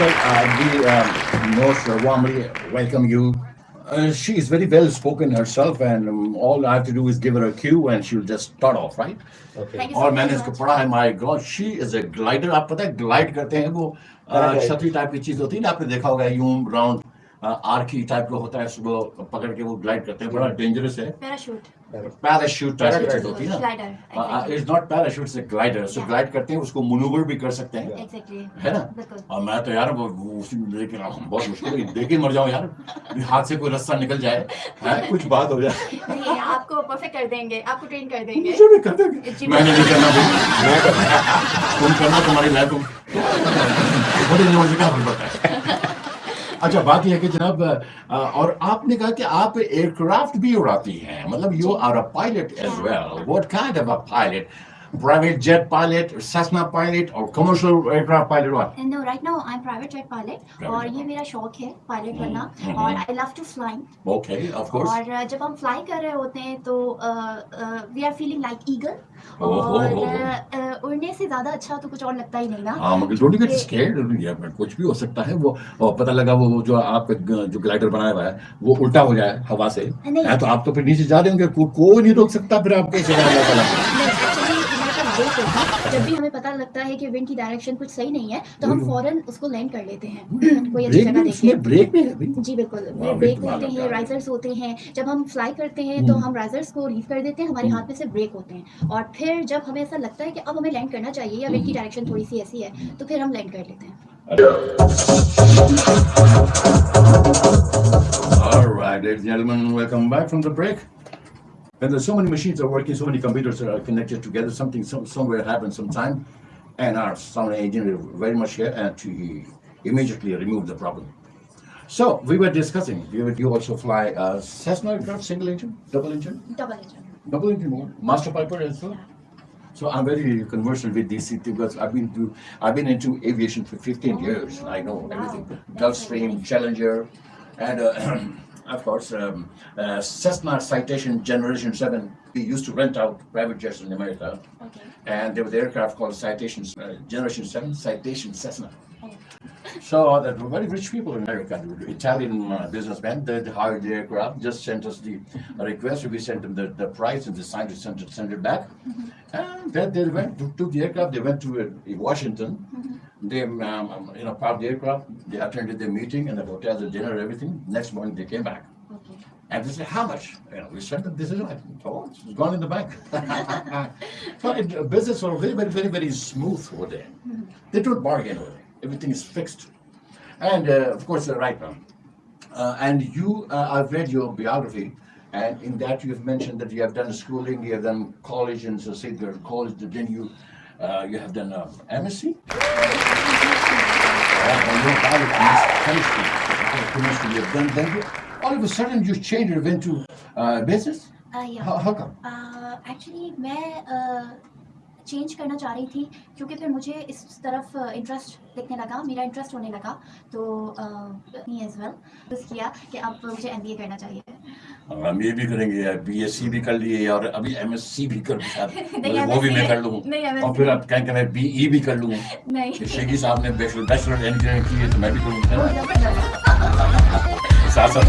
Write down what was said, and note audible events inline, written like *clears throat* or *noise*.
Yeah. Well, uh, we um, most warmly welcome you. Uh, she is very well spoken herself, and um, all I have to do is give her a cue, and she'll just start off, right? Okay. Thank you so और much. मैंने इसको पढ़ा है my god she is a glider आप पता है glide करते हैं वो अ, Paraglide. छतरी टाइप की चीज होती है ना आपने देखा होगा यूं राउंड आर्की टाइप का होता है सुबह पकड़ के वो ग्लाइड करते हैं बड़ा डेंजरस है। पैराशूट पैराशूट टाइप की चीज़ होती है ना। Glider it's not parachute it's glider so glide करते हैं उसको मनूवर भी कर सकते हैं। है ना? और मैं तो यार रहा बहुत मुश्किल है। देख मर जाऊँ यार हाथ से कोई रास्ता निकल जाए *laughs* कुछ बात हो जाए। आपको परफेक्ट कर देंगे आपको ट्रेन कर देंगे। मुझे भी कर देंगे। मैंने नहीं करना भाई। मैं करना तुम करना तुम्हारी लाइफ तुम बड़ी नॉलेज का हमें पता है अच्छा बात यह है कि जनाब और आपने कहा कि आप एयरक्राफ्ट भी उड़ाती हैं मतलब you are a pilot as well what kind of a pilot private jet pilot Cessna pilot और commercial aircraft pilot what no right now I am private jet pilot और ये मेरा शौक है पायलट बनना हम्म, और हम्म। I love to flying okay of course और uh, जब हम फ्लाई कर रहे होते हैं तो we are feeling like eagle oh, और ओह, ओह। uh, uh, उड़ने से ज़्यादा अच्छा तो कुछ और लगता ही नहीं ना? हाँ मगर डोंट गेट ये- कुछ भी हो सकता है वो पता लगा वो वो जो आपका जो ग्लाइडर बनाया हुआ है वो उल्टा हो जाए हवा से। है तो आप तो फिर नीचे जा रहे होंगे कोई नहीं रोक सकता फिर आपको *laughs* सिवा अल्लाह ताला हमारे पास ब्रेक होता है जब भी हमें पता लगता है कि विंड की डायरेक्शन कुछ सही नहीं है तो हम। फ़ौरन उसको लैंड कर लेते हैं कोई अच्छी जगह देखिए ब्रेक है जी बिल्कुल ब्रेक होते हैं राइजर्स होते हैं जब हम फ्लाई करते हैं तो हम्म। हम राइजर्स को लीव कर देते हैं हमारे हम्म। हाथ में से ब्रेक होते हैं और फिर जब हमें ऐसा लगता है कि अब हमें लैंड करना चाहिए या विंड की। डायरेक्शन थोड़ी सी ऐसी है तो फिर हम लैंड कर लेते हैं All right, ladies and gentlemen, welcome back from the break. And there's so many machines are working, so many computers are connected together, something some, somewhere happens sometime, and our sound engineer very much here and to immediately remove the problem. So we were discussing, you, you also fly a Cessna aircraft, single engine, double engine? Double engine. Double engine, master piper as well? So I'm very conversant with this because I've been to I've been into aviation for 15 years. I know everything. Gulfstream, Challenger, and uh, *clears throat* of course um, uh, Cessna Citation Generation 7. We used to rent out private jets in America, okay and there was the aircraft called Citation uh, Generation 7, Citation Cessna. *laughs* So there were very rich people in America. Italian uh, businessmen they hired the aircraft, just sent us the request. We sent them the, the price, and they signed to send it, send it back. And then they went to, took the aircraft. They went to uh, Washington. They um, um, you know parked the aircraft. They attended the meeting and the hotel, the dinner, everything. Next morning they came back. Okay And they said, how much? You know, we said them, this is it. Oh, it's gone in the bank. *laughs* *laughs* so it, business was very, very, very, very smooth over there. They don't bargain over there. Everything is fixed. And uh, of course, uh, right now. Uh, and you, uh, I've read your biography, and in that you have mentioned that you have done schooling, you have done college in so St. College, then you, uh, you have done um, Amnesty. chemistry you have done. Thank you. All of a sudden, you changed it into uh, business. Uh, yeah. How, how come? Uh, actually, मैं change करना चाह रही थी क्योंकि फिर मुझे इस तरफ़ इंटरेस्ट दिखने लगा मेरा इंटरेस्ट होने लगा तो एज वेल बस किया कि अब मुझे एमबीए करना चाहिए। हम ये भी करेंगे बीएससी भी कर लिए और अभी एमएससी भी कर *laughs* नहीं, मतलब वो भी मैं कर लूँ। और फिर अब कहें कि मैं बीई भी कर लूँ। नहीं। शेखी साहब ने बैचलर बैचलर इंजीनियरिंग की है तो मैं भी करूँ वो साथ साथ